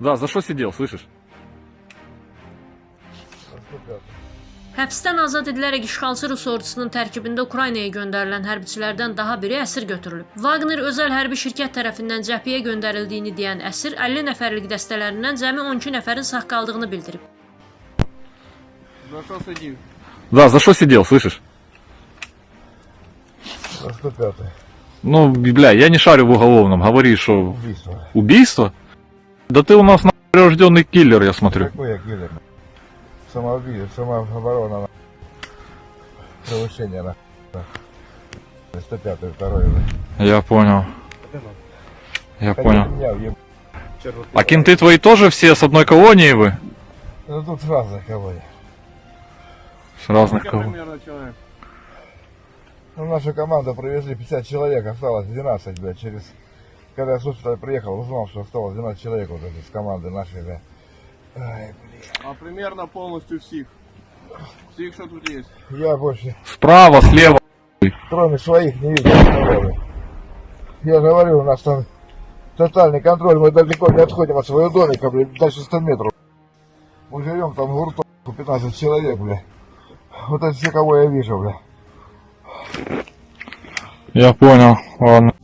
Да, за что сидел, слышишь? Həbsdən azad edilərək işğalçı Rus ordusunun tərkibində Ukraynaya göndərilən hərbiçilərdən daha biri əsir götürülüb. Wagner özəl hərbi şirkət tərəfindən cəbhəyə göndərildiyini deyən əsir 50 nəfərlik dəstələrindən cəmi 12 nəfərin sağ qaldığını bildirib. За что сидів? Да, за что сидел, слышишь? За 105 Ну, бля, я не шарю в уголовном, говори, что убийство. убийство? Да ты у нас на рожденный киллер, я смотрю. Какой я киллер? Самоубийство, самооборона. на. Превышение на. на. 105 второй. Я понял. Я понял. Меня А кенты твои тоже все с одной колонии вы? Ну тут разных кого я. С разных колоний. Ну, нашу команду привезли 50 человек, осталось 12, блядь, через... Когда я с госпиталя приехал, узнал, что осталось 12 человек вот это, с команды нашей, да. Ай, А примерно полностью всех. Всех, что тут есть. я больше, Справа, слева. кроме своих, не видел. Я говорю, у нас там тотальный контроль, мы далеко не отходим от своего домика, блядь, дальше 100 метров. Мы живем там в гурту, 15 человек, бля. Вот это все, кого я вижу, бля. Я понял. Ладно.